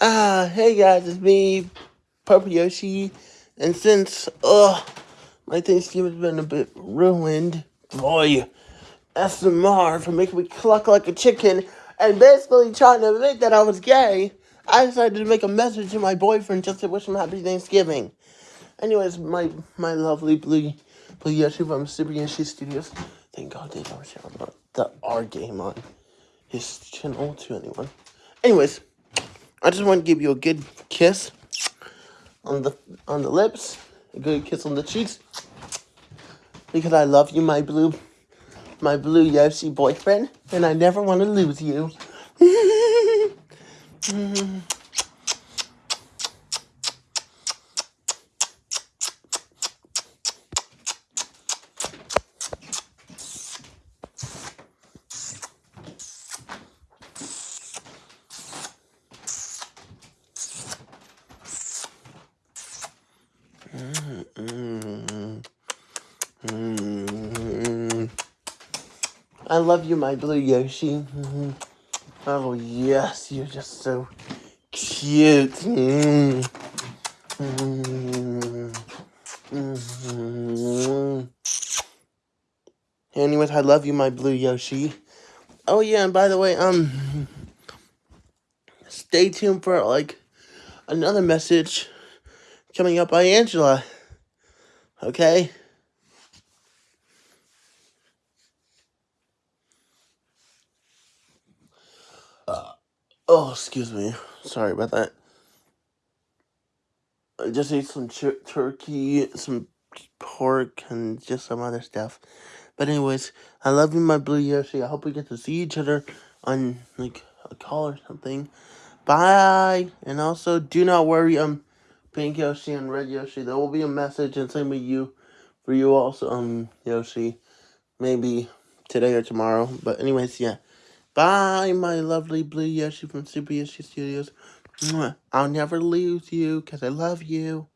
Ah, hey guys, it's me, Purple Yoshi, and since, ugh, my Thanksgiving's been a bit ruined, boy, SMR for making me cluck like a chicken, and basically trying to admit that I was gay, I decided to make a message to my boyfriend just to wish him happy Thanksgiving. Anyways, my my lovely Blue, Blue Yoshi from Super Yoshi Studios, thank God they don't share the R game on his channel to anyone. Anyways, I just want to give you a good kiss on the on the lips, a good kiss on the cheeks, because I love you, my blue, my blue Yoshi boyfriend, and I never want to lose you. I love you, my blue Yoshi. Oh yes, you're just so cute. Anyways, I love you, my blue Yoshi. Oh yeah, and by the way, um, stay tuned for like another message coming up by Angela. Okay. Oh, excuse me. Sorry about that. I just ate some tur turkey, some pork, and just some other stuff. But anyways, I love you, my blue Yoshi. I hope we get to see each other on like a call or something. Bye. And also, do not worry. Um, Pink Yoshi and Red Yoshi. There will be a message and same with you, for you also. Um, Yoshi, maybe today or tomorrow. But anyways, yeah. Bye, my lovely blue Yoshi from Super Yoshi Studios. I'll never lose you because I love you.